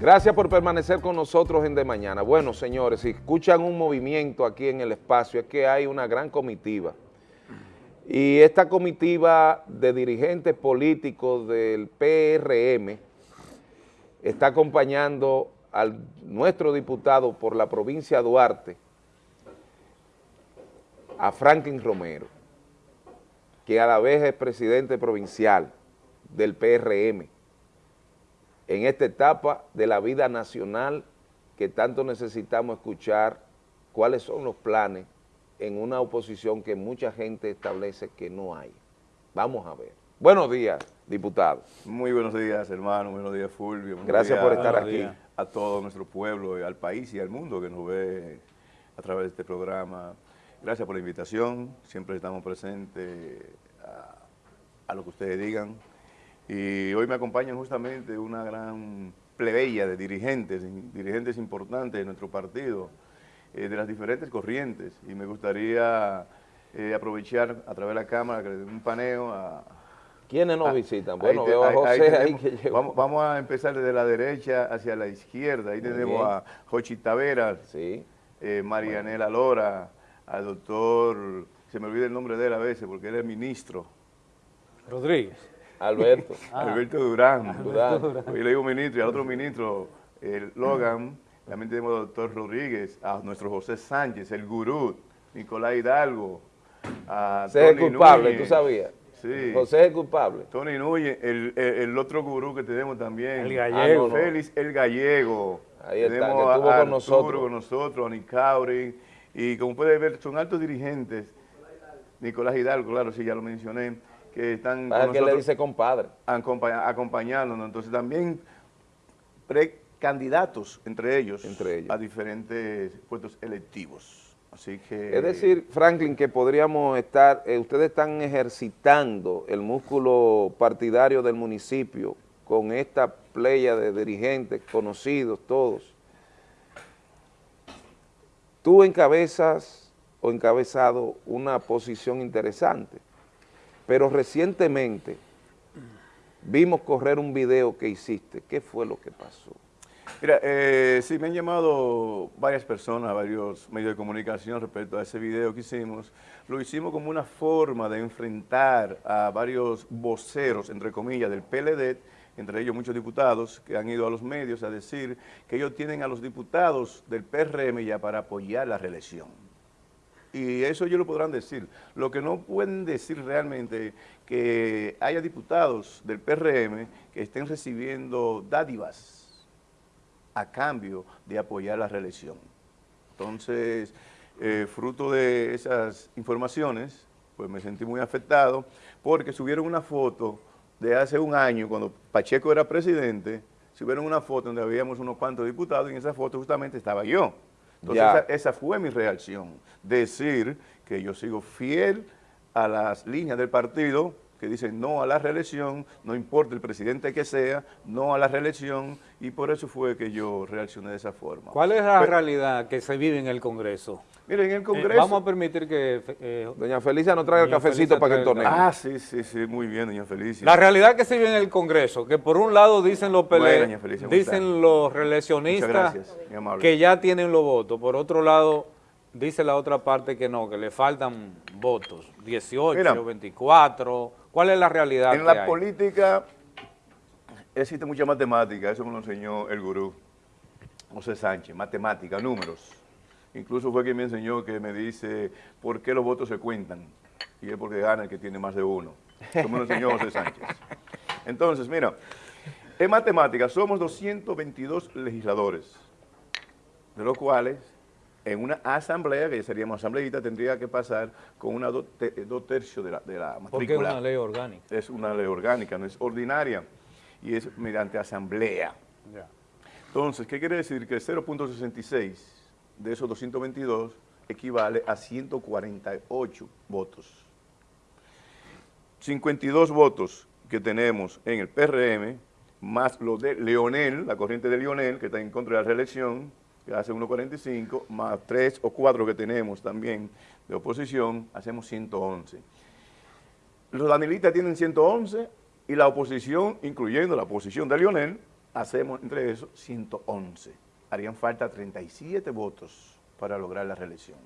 Gracias por permanecer con nosotros en De Mañana. Bueno, señores, si escuchan un movimiento aquí en el espacio, es que hay una gran comitiva. Y esta comitiva de dirigentes políticos del PRM está acompañando a nuestro diputado por la provincia de Duarte, a Franklin Romero, que a la vez es presidente provincial del PRM en esta etapa de la vida nacional que tanto necesitamos escuchar cuáles son los planes en una oposición que mucha gente establece que no hay. Vamos a ver. Buenos días, diputado. Muy buenos días, hermano. Buenos días, Fulvio. Gracias por estar aquí. A todo nuestro pueblo, al país y al mundo que nos ve a través de este programa. Gracias por la invitación. Siempre estamos presentes a lo que ustedes digan. Y hoy me acompañan justamente una gran plebeya de dirigentes, dirigentes importantes de nuestro partido, eh, de las diferentes corrientes. Y me gustaría eh, aprovechar a través de la cámara que le den un paneo a... ¿Quiénes nos visitan? Bueno, veo a José ahí, que llegó. Vamos, a empezar desde la derecha hacia la izquierda. Ahí tenemos a Jochi Taveras, sí. eh, Marianela Lora, al doctor, se me olvida el nombre de él a veces porque él es ministro. Rodríguez. Alberto. Ah. Alberto Durán. Durán. Hoy le digo ministro y al otro ministro, el Logan. También tenemos al doctor Rodríguez, a nuestro José Sánchez, el gurú, Nicolás Hidalgo. A José es culpable, ¿tú sabías? Sí. José es culpable. Tony Núñez, el, el, otro gurú que tenemos también. El gallego. Ah, Félix, el gallego. Ahí está, tenemos que estuvo a, con nosotros. con nosotros, a Nicauri. Y como puede ver, son altos dirigentes. Nicolás Hidalgo, claro, sí, ya lo mencioné que están con que le dice compadre? acompañándonos. Entonces también precandidatos entre ellos, entre ellos a diferentes puestos electivos. Así que... Es decir, Franklin, que podríamos estar, eh, ustedes están ejercitando el músculo partidario del municipio con esta playa de dirigentes conocidos todos. Tú encabezas o encabezado una posición interesante pero recientemente vimos correr un video que hiciste. ¿Qué fue lo que pasó? Mira, eh, sí, me han llamado varias personas, varios medios de comunicación respecto a ese video que hicimos. Lo hicimos como una forma de enfrentar a varios voceros, entre comillas, del PLD, entre ellos muchos diputados que han ido a los medios a decir que ellos tienen a los diputados del PRM ya para apoyar la reelección y eso ellos lo podrán decir. Lo que no pueden decir realmente que haya diputados del PRM que estén recibiendo dádivas a cambio de apoyar la reelección. Entonces, eh, fruto de esas informaciones, pues me sentí muy afectado porque subieron una foto de hace un año, cuando Pacheco era presidente, subieron una foto donde habíamos unos cuantos diputados y en esa foto justamente estaba yo. Entonces esa, fue mi reacción, decir que yo sigo fiel a las líneas del partido que dicen no a la reelección, no importa el presidente que sea, no a la reelección, y por eso fue que yo reaccioné de esa forma. ¿Cuál es la realidad que se vive en el Congreso? Miren, en el Congreso... vamos a permitir que... Eh, doña Felicia nos traiga el cafecito para que tornee. Ah, sí, sí, sí, muy bien, doña Felicia. La realidad que se vive en el Congreso, que por un lado dicen los PLD, dicen los reeleccionistas que ya tienen los votos, por otro lado dice la otra parte que no, que le faltan votos, 18, 24 ¿Cuál es la realidad En la política existe mucha matemática, eso me lo enseñó el gurú José Sánchez, matemática, números. Incluso fue quien me enseñó que me dice por qué los votos se cuentan. Y es porque gana el que tiene más de uno. Eso me lo enseñó José Sánchez. Entonces, mira, en matemática somos 222 legisladores, de los cuales en una asamblea, que seríamos asambleíta, tendría que pasar con una dos tercios de la, de la matrícula. Porque es una ley orgánica. Es una ley orgánica, no es ordinaria, y es mediante asamblea. Entonces, ¿qué quiere decir? Que 0.66 de esos 222 equivale a 148 votos. 52 votos que tenemos en el PRM, más lo de Leonel, la corriente de Leonel, que está en contra de la reelección, que hace 1.45, más 3 o 4 que tenemos también de oposición, hacemos 111. Los danilistas tienen 111 y la oposición, incluyendo la oposición de Lionel, hacemos entre eso 111. Harían falta 37 votos para lograr la reelección.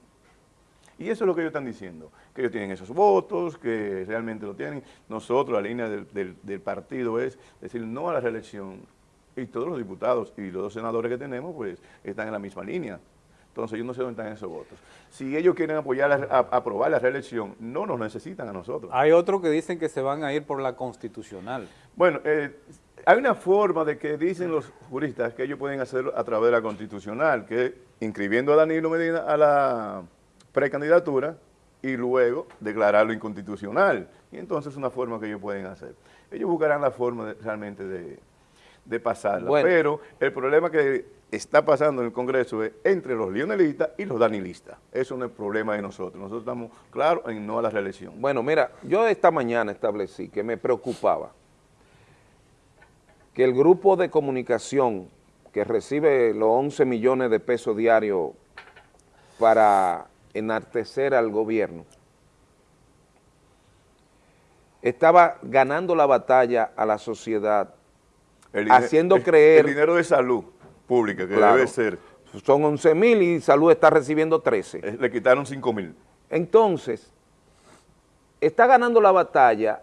Y eso es lo que ellos están diciendo, que ellos tienen esos votos, que realmente lo tienen. Nosotros, la línea del, partido es decir no a la reelección. Y todos los diputados y los dos senadores que tenemos, pues, están en la misma línea. Entonces, yo no sé dónde están esos votos. Si ellos quieren apoyar, a, aprobar la reelección, no nos necesitan a nosotros. Hay otros que dicen que se van a ir por la constitucional. Bueno, eh, hay una forma de que dicen los juristas que ellos pueden hacerlo a través de la constitucional, que inscribiendo a Danilo Medina a la precandidatura y luego declararlo inconstitucional. Y entonces es una forma que ellos pueden hacer. Ellos buscarán la forma realmente de, de pasarla. Pero el problema que está pasando en el Congreso es entre los lionelistas y los danilistas. Eso no es problema de nosotros. Nosotros estamos claros en no a la reelección. Bueno, mira, yo esta mañana establecí que me preocupaba que el grupo de comunicación que recibe los 11 millones de pesos diarios para enartecer al gobierno, estaba ganando la batalla a la sociedad, haciendo creer... El dinero de salud pública, que debe ser... Son 11 mil y salud está recibiendo 13. Eh, le quitaron 5 mil. Entonces, está ganando la batalla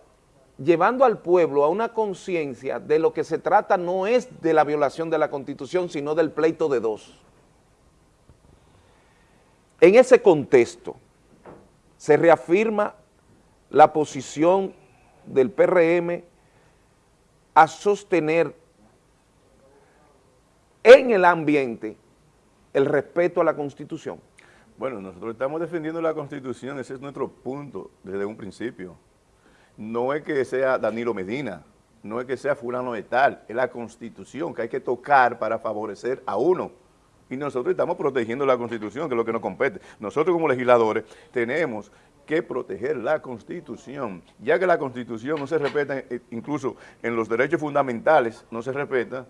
llevando al pueblo a una conciencia de lo que se trata no es de la violación de la Constitución, sino del pleito de dos. En ese contexto se reafirma la posición del PRM a sostener en el ambiente el respeto a la Constitución. Bueno, nosotros estamos defendiendo la Constitución, ese es nuestro punto desde un principio no es que sea Danilo Medina, no es que sea fulano de tal, es la Constitución que hay que tocar para favorecer a uno. Y nosotros estamos protegiendo la Constitución, que es lo que nos compete. Nosotros como legisladores tenemos que proteger la Constitución, ya que la Constitución no se respeta, eh, incluso en los derechos fundamentales no se respeta,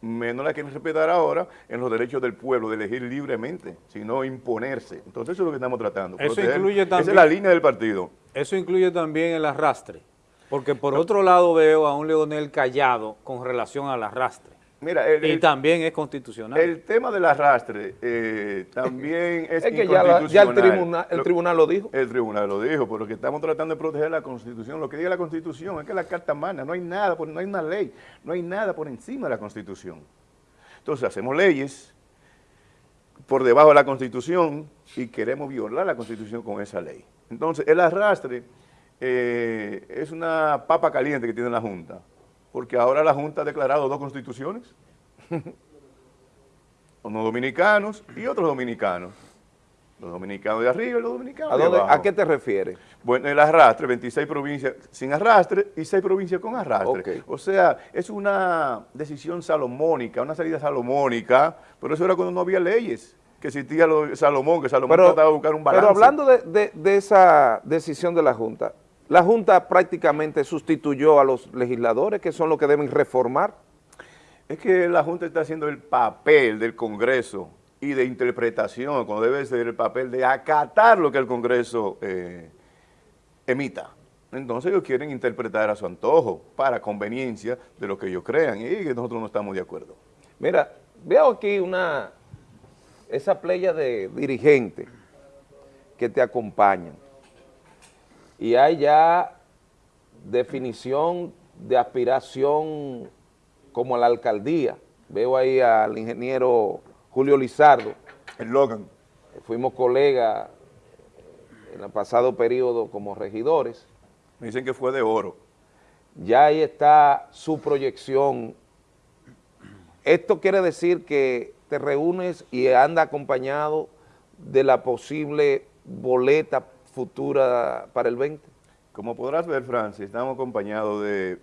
menos la que respetar ahora en los derechos del pueblo de elegir libremente, sino imponerse. Entonces eso es lo que estamos tratando. Eso incluye también, esa es la línea del partido. Eso incluye también el arrastre, porque por otro lado veo a un Leonel callado con relación al arrastre. Mira, y también es constitucional. El tema del arrastre eh, también es, es que ya, el, tribunal, el tribunal lo dijo. El tribunal lo dijo, pero que estamos tratando de proteger la constitución. Lo que diga la constitución es que la carta mana, no hay nada, no hay una ley, no hay nada por encima de la constitución. Entonces hacemos leyes por debajo de la constitución y queremos violar la constitución con esa ley. Entonces el arrastre eh, es una papa caliente que tiene la Junta porque ahora la Junta ha declarado dos constituciones, unos dominicanos y otros dominicanos. Los dominicanos de arriba y los dominicanos de abajo. ¿A qué te refieres? Bueno, el arrastre, 26 provincias sin arrastre y 6 provincias con arrastre. O sea, es una decisión salomónica, una salida salomónica, pero eso era cuando no había leyes, que existía lo, Salomón, que Salomón trataba de buscar un balance. Pero hablando de esa decisión de la Junta, la Junta prácticamente sustituyó a los legisladores, que son los que deben reformar. Es que la Junta está haciendo el papel del Congreso y de interpretación, cuando debe ser el papel de acatar lo que el Congreso eh, emita. Entonces ellos quieren interpretar a su antojo, para conveniencia de lo que ellos crean, y que nosotros no estamos de acuerdo. Mira, veo aquí una, esa playa de dirigentes que te acompañan y hay ya definición de aspiración como la alcaldía. Veo ahí al ingeniero Julio Lizardo. El Logan. Fuimos colegas en el pasado periodo como regidores. Me dicen que fue de oro. Ya ahí está su proyección. Esto quiere decir que te reúnes y anda acompañado de la posible boleta futura para el 20? Como podrás ver, Francis, estamos acompañados de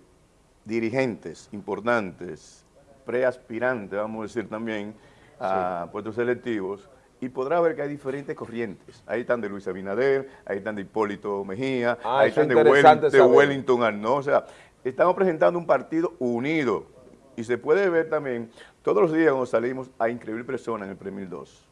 dirigentes importantes, preaspirantes, vamos a decir también, a puestos selectivos, y podrá ver que hay diferentes corrientes. Ahí están de Luis Abinader, ahí están de Hipólito Mejía, ah, ahí están de, Wellington, de Wellington O sea, estamos presentando un partido unido. Y se puede ver también, todos los días cuando salimos, hay increíbles personas en el Premio 2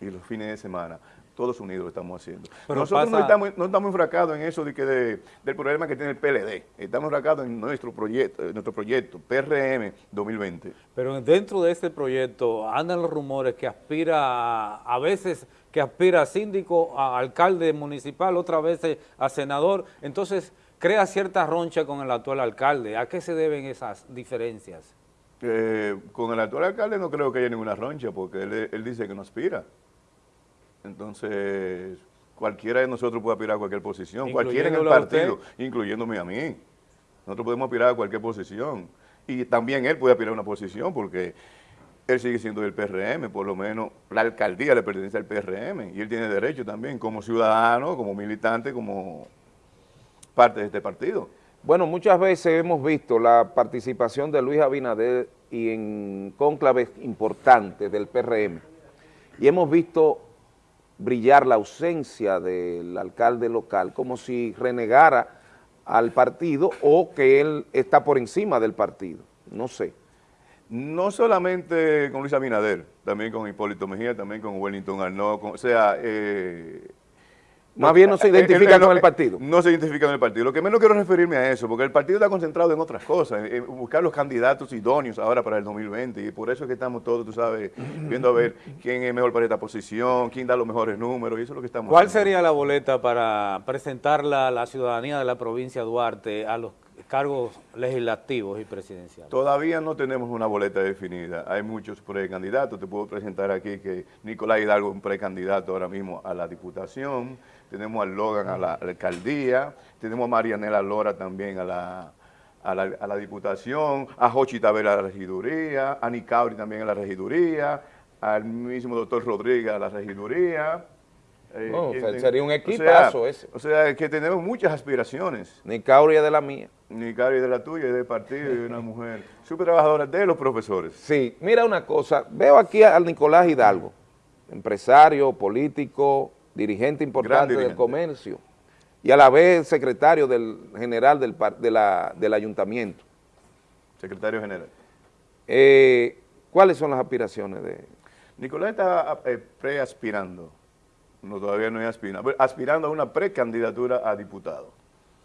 y los fines de semana todos unidos lo estamos haciendo. Nosotros no, estamos, no estamos enfracados en eso de que del problema que tiene el PLD, estamos enfracados en nuestro proyecto, en nuestro proyecto PRM 2020. Pero dentro de este proyecto andan los rumores que aspira a, veces que aspira a síndico, a alcalde municipal, otra vez a senador, entonces crea cierta roncha con el actual alcalde. ¿A qué se deben esas diferencias? Eh, con el actual alcalde no creo que haya ninguna roncha porque él, él dice que no aspira. Entonces, cualquiera de nosotros puede aspirar a cualquier posición, cualquiera en el partido, incluyéndome a mí. Nosotros podemos aspirar a cualquier posición. Y también él puede aspirar a una posición porque él sigue siendo del PRM, por lo menos la alcaldía le pertenece al PRM y él tiene derecho también como ciudadano, como militante, como parte de este partido. Bueno, muchas veces hemos visto la participación de Luis Abinader y en cónclaves importantes del PRM y hemos visto brillar la ausencia del alcalde local, como si renegara al partido o que él está por encima del partido, no sé. No solamente con Luis Abinader, también con Hipólito Mejía, también con Wellington Arnaud, o sea, eh, más bien no se identifica con el partido. No se identifica con el partido. Lo que menos quiero referirme a eso, porque el partido está concentrado en otras cosas, en buscar los candidatos idóneos ahora para el 2020, y por eso es que estamos todos, tú sabes, viendo a ver quién es mejor para esta posición, quién da los mejores números, y eso es lo que estamos ¿Cuál sería la boleta para presentarla a la ciudadanía de la provincia de Duarte a los cargos legislativos y presidenciales? Todavía no tenemos una boleta definida. Hay muchos precandidatos. Te puedo presentar aquí que Nicolás Hidalgo es un precandidato ahora mismo a la Diputación. Tenemos a Logan a la, alcaldía. Tenemos a Marianela Lora también a la, a la, Diputación. A Jochi Tavera a la regiduría. A Nicauri también a la regiduría. Al mismo doctor Rodríguez a la regiduría. Eh, sería un equipazo ese. O sea, que tenemos muchas aspiraciones. Nicauri es de la mía. Nicauri es de la tuya, es del partido y una mujer súper trabajadora de los profesores. Sí, mira una cosa, veo aquí al Nicolás Hidalgo, empresario, político, dirigente importante del comercio y a la vez secretario del general del, del ayuntamiento. Secretario general. Eh, ¿Cuáles son las aspiraciones de...? Nicolás está eh, preaspirando no, todavía no es aspirando, aspirando a una precandidatura a diputado.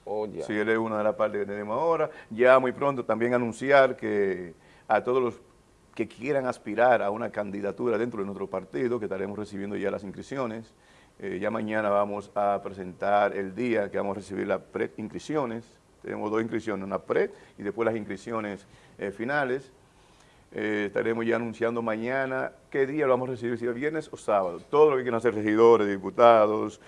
Oh, Si él es una de las partes que tenemos ahora. Ya muy pronto también anunciar que a todos los que quieran aspirar a una candidatura dentro de nuestro partido, que estaremos recibiendo ya las inscripciones. Eh, ya mañana vamos a presentar el día que vamos a recibir las pre-inscripciones. Tenemos dos inscripciones, una pre y después las inscripciones eh, finales. Eh, estaremos ya anunciando mañana qué día lo vamos a recibir, si es viernes o sábado. Todo lo que quieran hacer regidores, diputados,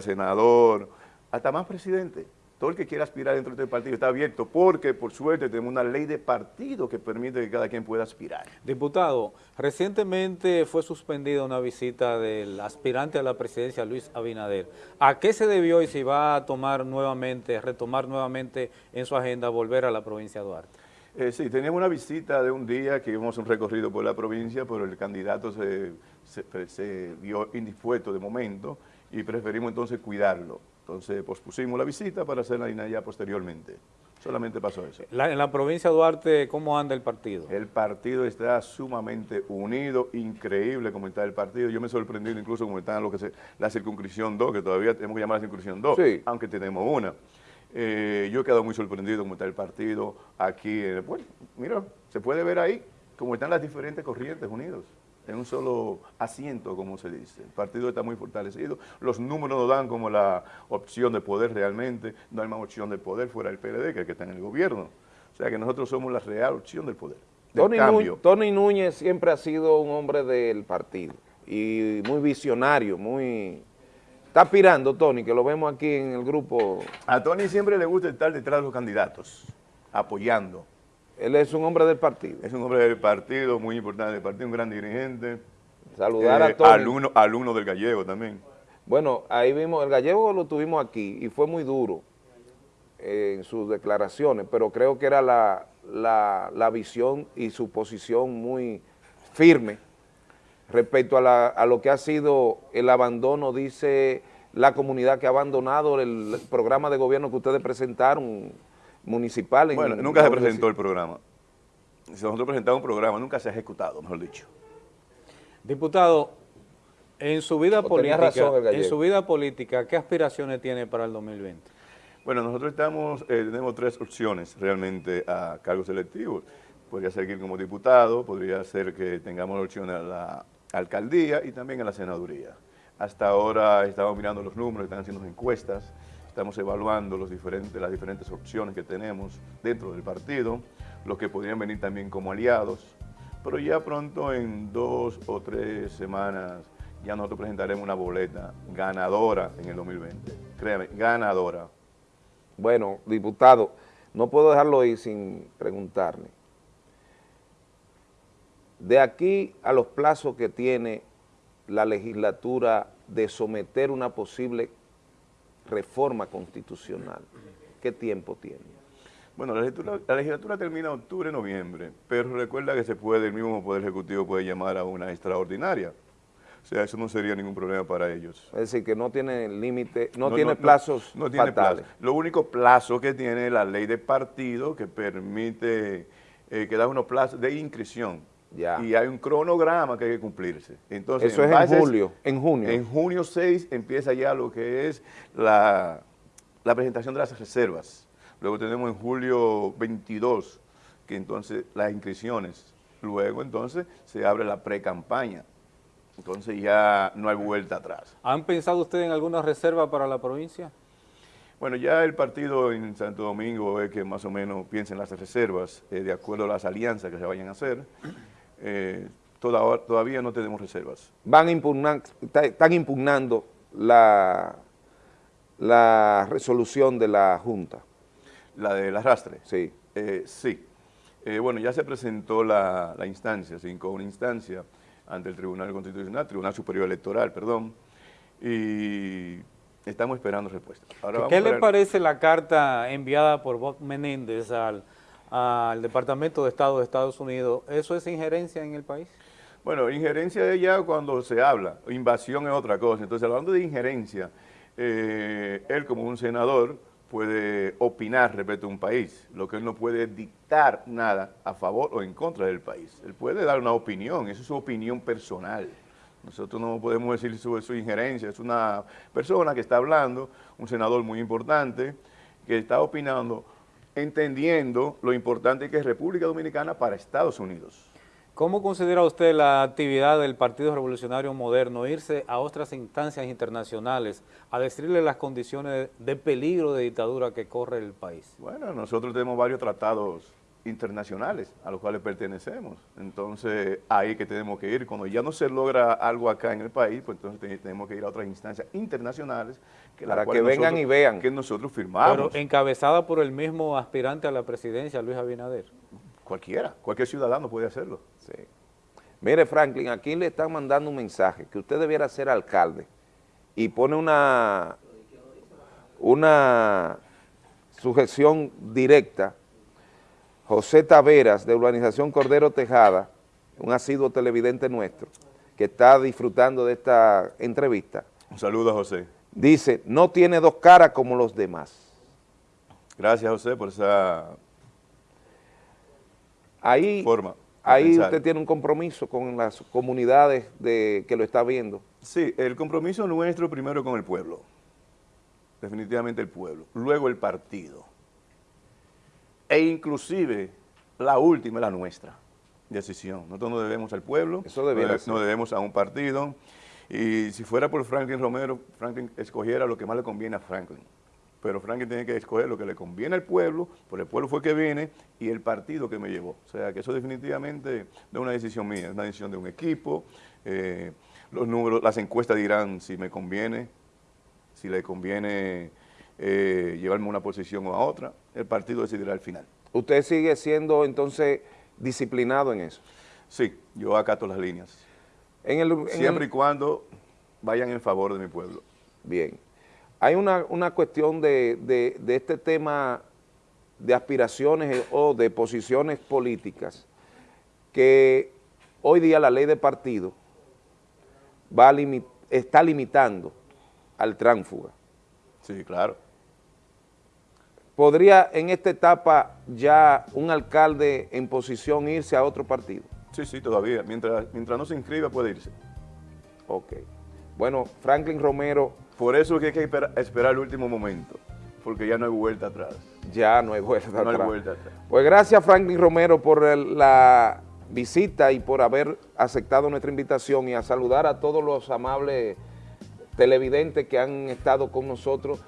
senador, hasta más presidente. Todo el que quiera aspirar dentro de este partido está abierto porque, por suerte, tenemos una ley de partido que permite que cada quien pueda aspirar. Diputado, recientemente fue suspendida una visita del aspirante a la presidencia, Luis Abinader. ¿A qué se debió y si va a tomar nuevamente, retomar nuevamente en su agenda volver a la provincia de Duarte? Eh, sí, teníamos una visita de un día que íbamos un recorrido por la provincia, pero el candidato se, se, vio indispuesto de momento y preferimos entonces cuidarlo. Entonces pospusimos la visita para hacerla ya posteriormente. Solamente pasó eso. en la provincia de Duarte, ¿cómo anda el partido? El partido está sumamente unido, increíble como está el partido. Yo me he sorprendido incluso como está lo que se, la circunscripción 2, que todavía tenemos que llamar la circunscripción 2, aunque tenemos una. Eh, yo he quedado muy sorprendido cómo está el partido aquí. Bueno, mira, se puede ver ahí cómo están las diferentes corrientes unidos en un solo asiento, como se dice. El partido está muy fortalecido. Los números nos dan como la opción de poder realmente. No hay más opción de poder fuera del PLD que el que está en el gobierno. O sea que nosotros somos la real opción del poder. Tony, Núñez, Tony Núñez siempre ha sido un hombre del partido y muy visionario, muy Está aspirando, Tony, que lo vemos aquí en el grupo. A Tony siempre le gusta estar detrás de los candidatos, apoyando. Él es un hombre del partido. Es un hombre del partido, muy importante del partido, un gran dirigente. Saludar a eh, Tony. Alumno, alumno del gallego también. Bueno, ahí vimos, el gallego lo tuvimos aquí y fue muy duro en sus declaraciones, pero creo que era la, la visión y su posición muy firme respecto a, lo que ha sido el abandono, dice la comunidad que ha abandonado el programa de gobierno que ustedes presentaron municipal. bueno, nunca se presentó el programa. Si nosotros presentamos un programa, nunca se ha ejecutado, mejor dicho. Diputado, En su vida política, en su vida política, ¿qué aspiraciones tiene para el 2020? Bueno, nosotros estamos, eh, tenemos tres opciones realmente a cargos electivos. Podría ser como diputado, podría ser que tengamos la opción a la alcaldía y también a la senaduría. Hasta ahora estamos mirando los números, están haciendo encuestas, estamos evaluando los diferentes, las diferentes opciones que tenemos dentro del partido, los que podrían venir también como aliados, pero ya pronto en dos o tres semanas ya nosotros presentaremos una boleta ganadora en el 2020. Créeme, ganadora. Bueno, diputado, no puedo dejarlo ahí sin preguntarle. De aquí a los plazos que tiene la legislatura de someter una posible reforma constitucional, ¿qué tiempo tiene? Bueno, la legislatura, termina en octubre, noviembre, pero recuerda que se puede, el mismo Poder Ejecutivo puede llamar a una extraordinaria. O sea, eso no sería ningún problema para ellos. Es decir, que no tiene límite, no, tiene plazos no, tiene fatales. Lo único plazo que tiene la ley de partido que permite eh, que da unos plazos de inscripción. Ya. Y hay un cronograma que hay que cumplirse. Entonces, Eso es en julio, en junio. En junio 6 empieza ya lo que es la, la presentación de las reservas. Luego tenemos en julio 22, que entonces las inscripciones. Luego entonces se abre la pre-campaña. Entonces ya no hay vuelta atrás. ¿Han pensado ustedes en alguna reserva para la provincia? Bueno, ya el partido en Santo Domingo es que más o menos piensa en las reservas, eh, de acuerdo a las alianzas que se vayan a hacer. Eh, todavía no tenemos reservas. Van están impugnando la, la resolución de la Junta. ¿La del arrastre? Sí. Eh, sí. bueno, ya se presentó la, la instancia, cinco, una instancia ante el Tribunal Constitucional, Tribunal Superior Electoral, perdón, y estamos esperando respuesta. ¿Qué le parece la carta enviada por Bob Menéndez al, al Departamento de Estado de Estados Unidos? ¿Eso es injerencia en el país? Bueno, injerencia es ya cuando se habla, invasión es otra cosa. Entonces, hablando de injerencia, eh, él como un senador puede opinar respecto a un país, lo que él no puede dictar nada a favor o en contra del país. Él puede dar una opinión, eso es su opinión personal. Nosotros no podemos decir su, su injerencia, es una persona que está hablando, un senador muy importante, que está opinando, entendiendo lo importante que es República Dominicana para Estados Unidos. ¿Cómo considera usted la actividad del Partido Revolucionario Moderno, irse a otras instancias internacionales a decirle las condiciones de peligro de dictadura que corre el país? Bueno, nosotros tenemos varios tratados internacionales a los cuales pertenecemos. Entonces, ahí que tenemos que ir. Cuando ya no se logra algo acá en el país, pues entonces tenemos que ir a otras instancias internacionales que para que vengan y vean que nosotros firmamos. Pero encabezada por el mismo aspirante a la presidencia, Luis Abinader. Cualquiera, cualquier ciudadano puede hacerlo. Sí. Mire, Franklin, aquí le están mandando un mensaje que usted debiera ser alcalde y pone una, una sujeción directa. José Taveras, de Urbanización Cordero Tejada, un asiduo televidente nuestro, que está disfrutando de esta entrevista. Un saludo a José. Dice, no tiene dos caras como los demás. Gracias, José, por esa Ahí, ahí usted tiene un compromiso con las comunidades de, que lo está viendo. Sí, el compromiso nuestro primero con el pueblo, definitivamente el pueblo, luego el partido, e inclusive la última, la nuestra decisión. Nosotros no debemos al pueblo, Eso no debemos a un partido, y si fuera por Franklin Romero, Franklin escogiera lo que más le conviene a Franklin. Pero Franklin tiene que escoger lo que le conviene al pueblo, por el pueblo fue que viene, y el partido que me llevó. O sea, que eso definitivamente no es una decisión mía, es una decisión de un equipo, eh, los números, las encuestas dirán si me conviene, si le conviene eh, llevarme una posición o a otra, el partido decidirá al final. ¿Usted sigue siendo entonces disciplinado en eso? Sí, yo acato las líneas. Siempre y cuando vayan en favor de mi pueblo. Bien hay una, cuestión de, este tema de aspiraciones o de posiciones políticas que hoy día la ley de partido va está limitando al tránfuga. Sí, claro. ¿Podría en esta etapa ya un alcalde en posición irse a otro partido? Sí, sí, todavía. Mientras, mientras no se inscriba puede irse. Ok. Bueno, Franklin Romero... Por eso es que hay que esperar el último momento, porque ya no hay vuelta atrás. Ya no hay vuelta atrás. No hay vuelta atrás. Pues gracias Franklin Romero por la visita y por haber aceptado nuestra invitación y a saludar a todos los amables televidentes que han estado con nosotros,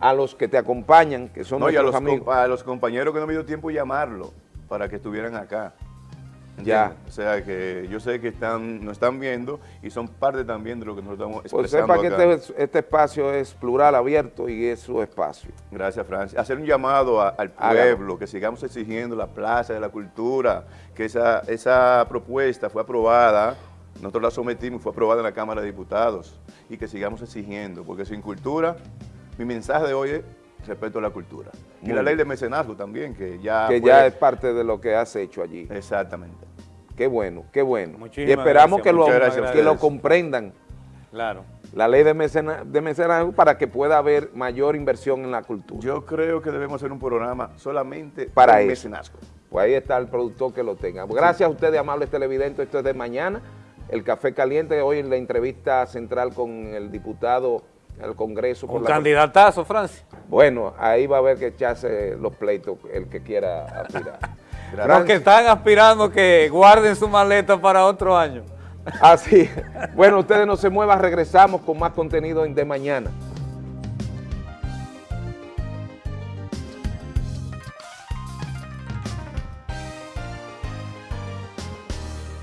a los que te acompañan, que son no, y a los, a los compañeros que no me dio tiempo llamarlo para que estuvieran acá. Ya. O sea que yo sé que están, nos están viendo y son parte también de lo que nosotros estamos expresando Pues sepa que este, este, espacio es plural, abierto y es su espacio. Gracias, Francia. Hacer un llamado al pueblo, que sigamos exigiendo la plaza de la cultura, que esa, esa propuesta fue aprobada, nosotros la sometimos, fue aprobada en la Cámara de Diputados y que sigamos exigiendo, porque sin cultura, mi mensaje de hoy es respeto a la cultura. y la ley de mecenazgo también, que ya... Que ya es parte de lo que has hecho allí. Exactamente. Qué bueno, qué bueno. y esperamos que, lo, que lo comprendan. Claro. La ley de, mecenazgo para que pueda haber mayor inversión en la cultura. Yo creo que debemos hacer un programa solamente para el mecenazgo. Pues ahí está el productor que lo tenga. Gracias a ustedes, amables televidentes. Esto es de mañana. El Café Caliente, hoy en la entrevista central con el diputado al Congreso. Un candidatazo, Francia. Bueno, ahí va a haber que echarse los pleitos el que quiera aspirar. Los que están aspirando que guarden su maleta para otro año. Así. bueno, ustedes no se muevan, regresamos con más contenido de mañana.